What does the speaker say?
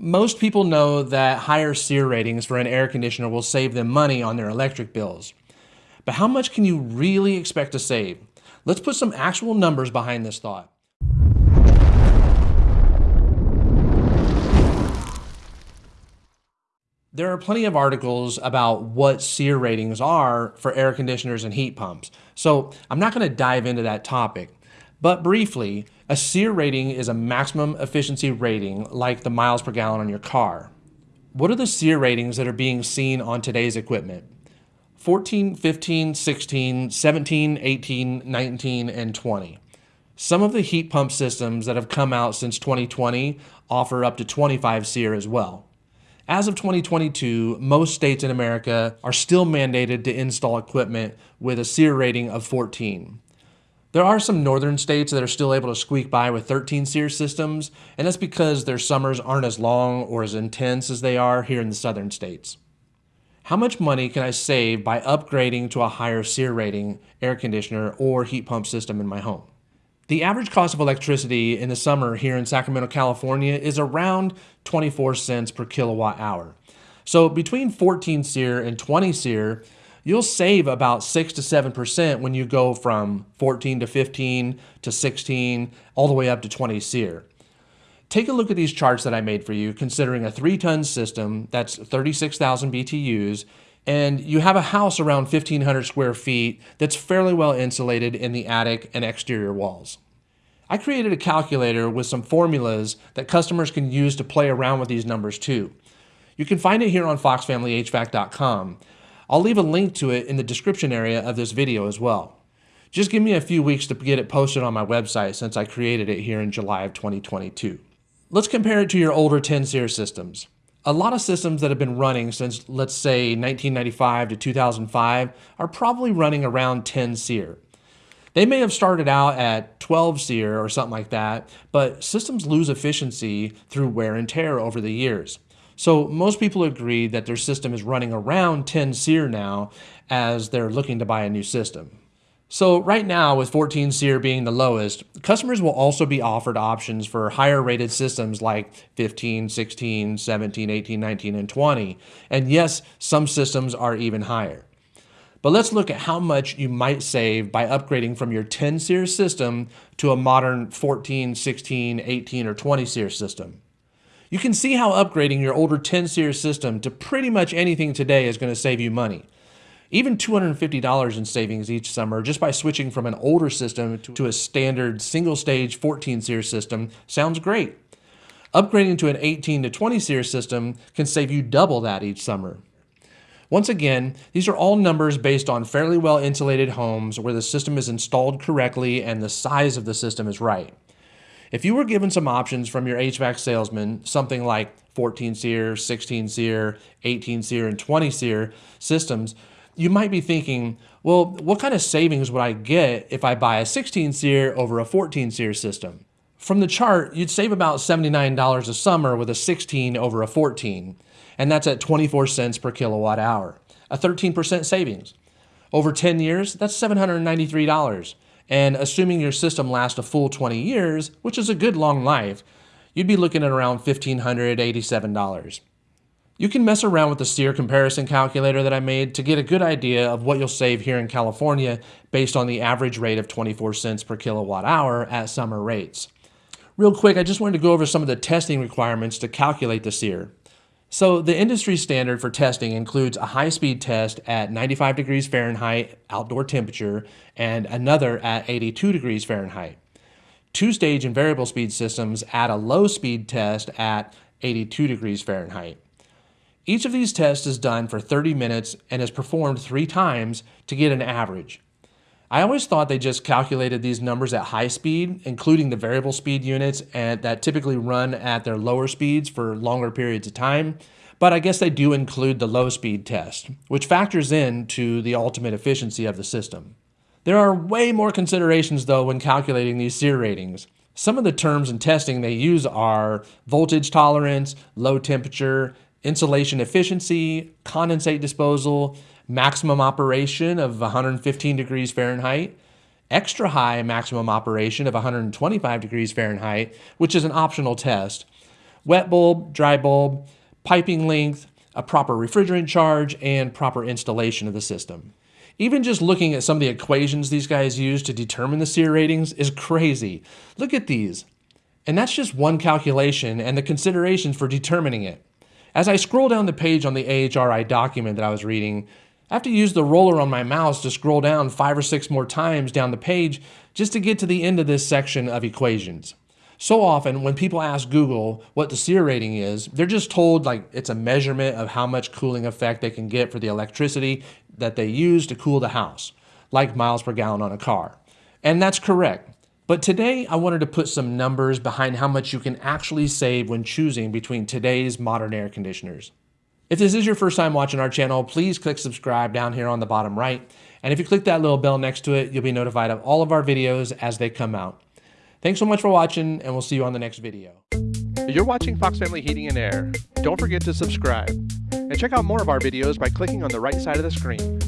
Most people know that higher SEER ratings for an air conditioner will save them money on their electric bills. But how much can you really expect to save? Let's put some actual numbers behind this thought. There are plenty of articles about what SEER ratings are for air conditioners and heat pumps, so I'm not going to dive into that topic. But briefly, a SEER rating is a maximum efficiency rating like the miles per gallon on your car. What are the SEER ratings that are being seen on today's equipment? 14, 15, 16, 17, 18, 19, and 20. Some of the heat pump systems that have come out since 2020 offer up to 25 SEER as well. As of 2022, most states in America are still mandated to install equipment with a SEER rating of 14. There are some northern states that are still able to squeak by with 13 SEER systems, and that's because their summers aren't as long or as intense as they are here in the southern states. How much money can I save by upgrading to a higher SEER rating air conditioner or heat pump system in my home? The average cost of electricity in the summer here in Sacramento, California is around 24 cents per kilowatt hour. So between 14 SEER and 20 SEER, you'll save about 6 to 7% when you go from 14 to 15 to 16 all the way up to 20 SEER. Take a look at these charts that I made for you considering a 3-ton system that's 36,000 BTUs and you have a house around 1,500 square feet that's fairly well insulated in the attic and exterior walls. I created a calculator with some formulas that customers can use to play around with these numbers too. You can find it here on foxfamilyhvac.com. I'll leave a link to it in the description area of this video as well. Just give me a few weeks to get it posted on my website since I created it here in July of 2022. Let's compare it to your older 10 SEER systems. A lot of systems that have been running since, let's say, 1995 to 2005 are probably running around 10 SEER. They may have started out at 12 SEER or something like that, but systems lose efficiency through wear and tear over the years. So most people agree that their system is running around 10 SEER now as they're looking to buy a new system. So right now, with 14 SEER being the lowest, customers will also be offered options for higher rated systems like 15, 16, 17, 18, 19, and 20. And yes, some systems are even higher. But let's look at how much you might save by upgrading from your 10 SEER system to a modern 14, 16, 18, or 20 SEER system. You can see how upgrading your older 10 SEER system to pretty much anything today is going to save you money. Even $250 in savings each summer just by switching from an older system to a standard single stage 14 SEER system sounds great. Upgrading to an 18 to 20 SEER system can save you double that each summer. Once again, these are all numbers based on fairly well insulated homes where the system is installed correctly and the size of the system is right. If you were given some options from your HVAC salesman, something like 14 SEER, 16 SEER, 18 SEER, and 20 SEER systems, you might be thinking, well, what kind of savings would I get if I buy a 16 SEER over a 14 SEER system? From the chart, you'd save about $79 a summer with a 16 over a 14, and that's at 24 cents per kilowatt hour, a 13% savings. Over 10 years, that's $793. And assuming your system lasts a full 20 years, which is a good long life, you'd be looking at around $1,587. You can mess around with the SEER comparison calculator that I made to get a good idea of what you'll save here in California based on the average rate of 24 cents per kilowatt hour at summer rates. Real quick, I just wanted to go over some of the testing requirements to calculate the SEER. So the industry standard for testing includes a high-speed test at 95 degrees Fahrenheit outdoor temperature and another at 82 degrees Fahrenheit. Two-stage and variable speed systems add a low-speed test at 82 degrees Fahrenheit. Each of these tests is done for 30 minutes and is performed three times to get an average. I always thought they just calculated these numbers at high speed, including the variable speed units and that typically run at their lower speeds for longer periods of time. But I guess they do include the low speed test, which factors in to the ultimate efficiency of the system. There are way more considerations though when calculating these SEER ratings. Some of the terms and testing they use are voltage tolerance, low temperature, insulation efficiency, condensate disposal, maximum operation of 115 degrees Fahrenheit, extra high maximum operation of 125 degrees Fahrenheit, which is an optional test, wet bulb, dry bulb, piping length, a proper refrigerant charge, and proper installation of the system. Even just looking at some of the equations these guys use to determine the SEER ratings is crazy. Look at these. And that's just one calculation and the considerations for determining it. As I scroll down the page on the AHRI document that I was reading, I have to use the roller on my mouse to scroll down five or six more times down the page just to get to the end of this section of equations. So often when people ask Google what the SEER rating is, they're just told like it's a measurement of how much cooling effect they can get for the electricity that they use to cool the house, like miles per gallon on a car. And that's correct. But today I wanted to put some numbers behind how much you can actually save when choosing between today's modern air conditioners. If this is your first time watching our channel, please click subscribe down here on the bottom right. And if you click that little bell next to it, you'll be notified of all of our videos as they come out. Thanks so much for watching, and we'll see you on the next video. You're watching Fox Family Heating and Air. Don't forget to subscribe. And check out more of our videos by clicking on the right side of the screen.